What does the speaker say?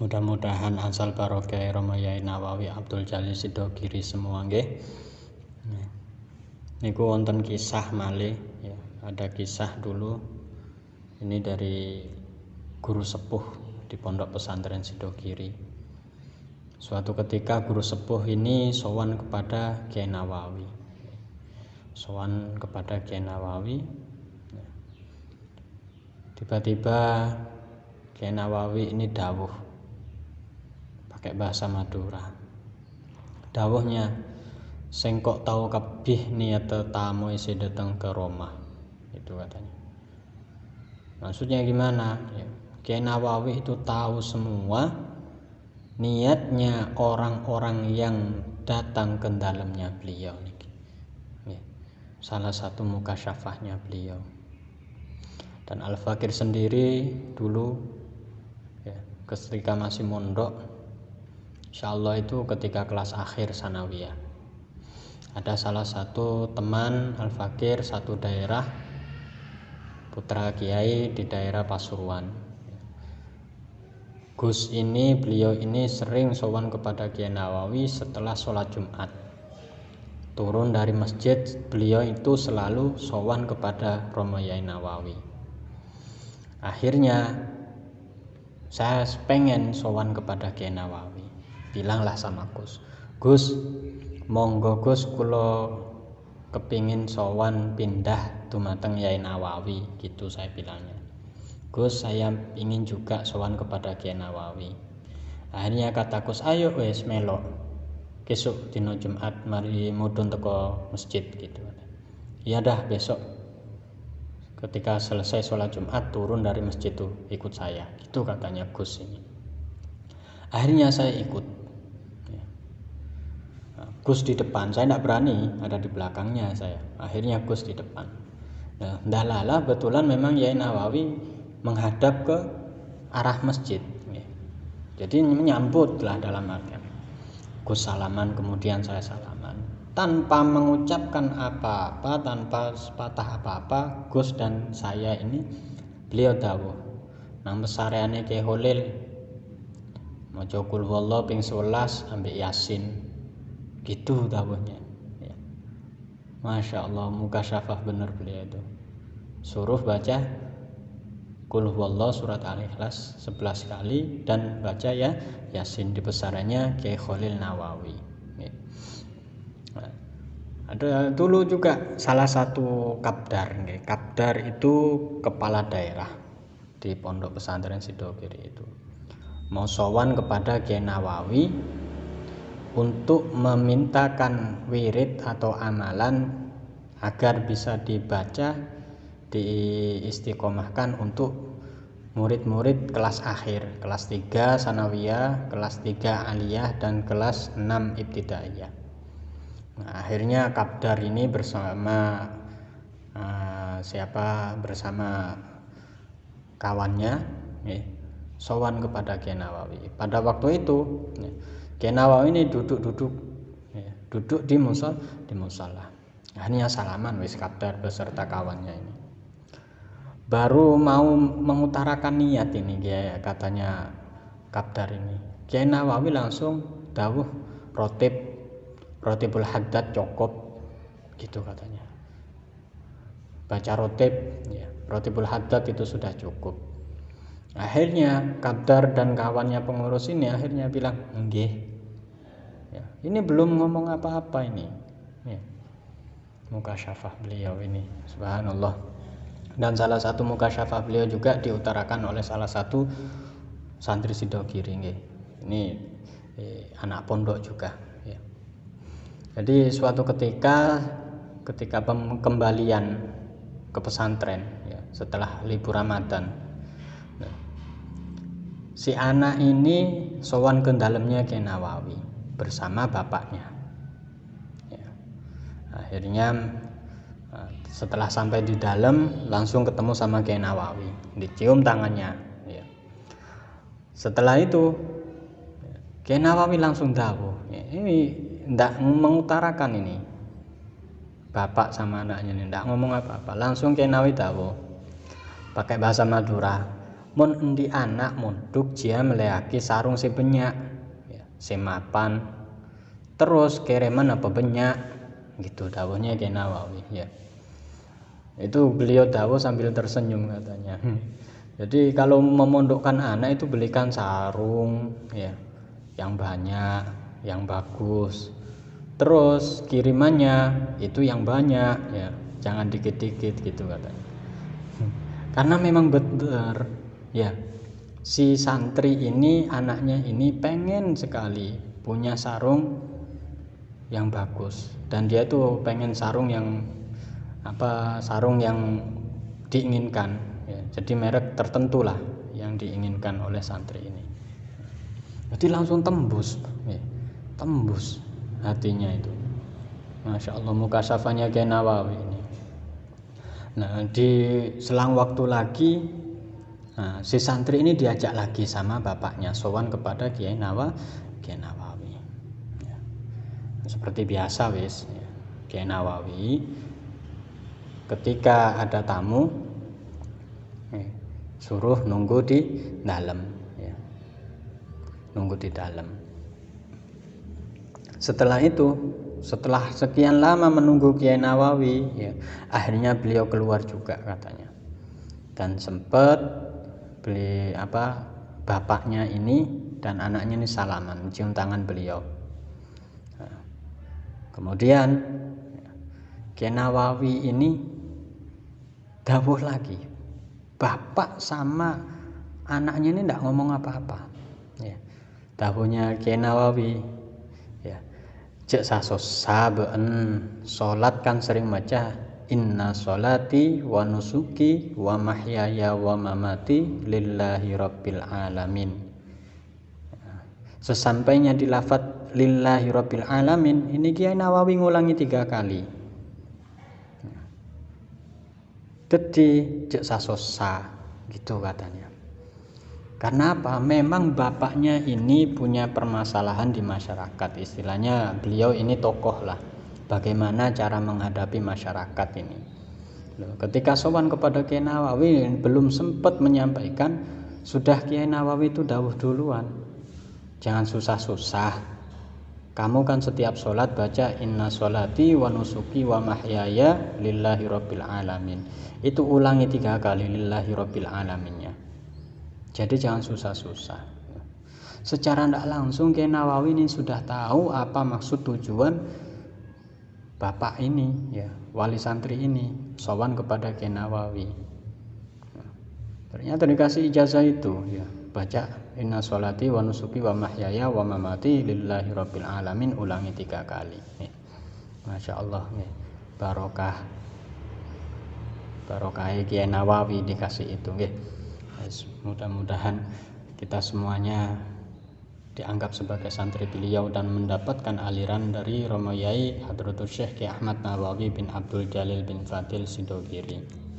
mudah-mudahan asal barokah Romayai Nawawi Abdul Jalil Sidogiri semua nggih. Niku wonten kisah malih ya. Ada kisah dulu ini dari guru sepuh di pondok pesantren Sidogiri. Suatu ketika guru sepuh ini sowan kepada Kiai Nawawi. Sowan kepada Kiai Nawawi tiba-tiba Kiai Nawawi ini dawuh pakai bahasa Madura. Dawuhnya sing kok tahu kebih niat tamu isi datang ke Roma itu katanya. Maksudnya gimana? Ya, Kiai Nawawi itu tahu semua niatnya orang-orang yang datang ke dalamnya beliau ya, salah satu muka syafahnya beliau. Dan Al Fakir sendiri dulu ya, ketika masih mondok Insya Allah itu ketika kelas akhir sanawiyah. Ada salah satu teman Al Fakir satu daerah putra kiai di daerah Pasuruan. Gus ini beliau ini sering sowan kepada Kiai Nawawi setelah sholat Jumat. Turun dari masjid beliau itu selalu sowan kepada Romo Yai Nawawi. Akhirnya saya pengen sowan kepada Kiai Nawawi bilanglah sama Gus. Gus monggo Gus kulo kepingin sowan pindah dumateng Yai Nawawi gitu saya bilangnya. Gus saya ingin juga sowan kepada Kiai Nawawi. Akhirnya kata Gus ayo wes melok. Besok dino Jumat mari mudun teko masjid gitu. Ya dah besok. Ketika selesai sholat Jumat turun dari masjid itu ikut saya itu katanya Gus ini. Akhirnya saya ikut Gus di depan. Saya tidak berani ada di belakangnya saya. Akhirnya Gus di depan. Nah, dalala betulan memang Yai Nawawi menghadap ke arah masjid jadi menyambut lah dalam artian Gus salaman kemudian saya salaman. Tanpa mengucapkan apa-apa tanpa sepatah apa-apa Gus dan saya ini beliau tahu nang besareane ke Holil mau cokul wallah ping 11 ambil Yasin gitu tahunya ya. Masya Allah muka syafah bener beliau itu. Suruh baca Kul wallah surat Al-Ikhlas 11 kali dan baca ya Yasin di besarannya ke Khalil Nawawi. Ada dulu juga salah satu kapdar nih. kapdar itu kepala daerah di pondok pesantren Sidogiri itu. Mau sowan kepada Kiai Nawawi untuk memintakan wirid atau amalan agar bisa dibaca diistiqomahkan untuk murid-murid kelas akhir kelas 3 sanawiyah kelas 3 aliyah dan kelas 6 ibtidaiyah Nah, akhirnya Kapdar ini bersama uh, siapa bersama kawannya ya, sowan kepada Kiai Nawawi. Pada waktu itu ya, Kiai Nawawi ini duduk-duduk ya, duduk di musol di musola. Akhirnya salaman wis Kapdar beserta kawannya ini. Baru mau mengutarakan niat ini ya, katanya Kapdar ini. Kiai Nawawi langsung dawuh rotib rotibul haddad cukup gitu katanya baca rotib ya rotibul haddad itu sudah cukup akhirnya Kabdar dan kawannya pengurus ini akhirnya bilang enggih ya, ini belum ngomong apa-apa ini. Ya. muka syafah beliau ini. Subhanallah. Dan salah satu muka syafah beliau juga diutarakan oleh salah satu santri Sidogiri ini eh, anak pondok juga jadi suatu ketika ketika pengembalian ke pesantren ya, setelah libur Ramadan. Nah, si anak ini sowan ke dalamnya ke bersama bapaknya. Ya. akhirnya eh, setelah sampai di dalam langsung ketemu sama Kiai Nawawi. Dicium tangannya ya. setelah itu Kiai Nawawi langsung tahu ya, ini tidak mengutarakan ini. Bapak sama anaknya ini tidak ngomong apa-apa. Langsung ke Nawi tahu pakai bahasa Madura mon endi anak monduk dia meleaki sarung si banyak ya, si mapan terus kiriman apa banyak gitu dawuhnya Kiai Nawawi ya. Itu beliau dawuh sambil tersenyum katanya. Jadi kalau memondokkan anak itu belikan sarung ya. Yang banyak yang bagus. Terus kirimannya itu yang banyak ya. Jangan dikit-dikit gitu katanya. Karena memang benar ya si santri ini anaknya ini pengen sekali punya sarung yang bagus. Dan dia tuh pengen sarung yang apa sarung yang diinginkan. Ya, jadi merek tertentu lah yang diinginkan oleh santri ini. Jadi langsung tembus ya, tembus hatinya itu. Masya Allah muka syafanya Kiai Nawawi ini. Nah di selang waktu lagi nah, si santri ini diajak lagi sama bapaknya sowan kepada Kiai Nawa Kiai Nawawi ya. seperti biasa wis ya. Kiai Nawawi ketika ada tamu eh, suruh nunggu di dalam ya. nunggu di dalam setelah itu setelah sekian lama menunggu Kiai Nawawi ya, akhirnya beliau keluar juga katanya dan sempat beli apa bapaknya ini dan anaknya ini salaman mencium tangan beliau. Nah, kemudian Kiai Nawawi ini dawuh lagi bapak sama anaknya ini tidak ngomong apa-apa. Ya dawuhnya Kiai Nawawi cek sasos saben salat kan sering maca inna solati wa nusuki wa mahyaya wa mamati lillahi rabbil alamin sesampainya di lafat lillahi rabbil alamin ini Kiai Nawawi ngulangi tiga kali jadi cek sasos sa gitu katanya karena apa? Memang bapaknya ini punya permasalahan di masyarakat. Istilahnya beliau ini tokoh lah. Bagaimana cara menghadapi masyarakat ini. ketika sowan kepada Kiai Nawawi belum sempat menyampaikan, sudah Kiai Nawawi itu dawuh duluan. Jangan susah-susah. Kamu kan setiap sholat baca inna sholati wa nusuki wa mahyaya lillahi rabbil alamin. Itu ulangi tiga kali lillahi rabbil alaminnya jadi jangan susah-susah. Secara tidak langsung Kiai Nawawi ini sudah tahu apa maksud tujuan bapak ini ya wali santri ini sowan kepada Kiai Nawawi. Ternyata dikasih ijazah itu ya baca inna sholati wa nusuki wa mahyaya wa mamati lillahi rabbil alamin ulangi tiga kali ya. Masya Allah ya. barokah barokah Kiai Nawawi dikasih itu ya mudah-mudahan kita semuanya dianggap sebagai santri beliau dan mendapatkan aliran dari Romo Yai Hadratul Syekh Ki Ahmad Nawawi bin Abdul Jalil bin Fadil Sidogiri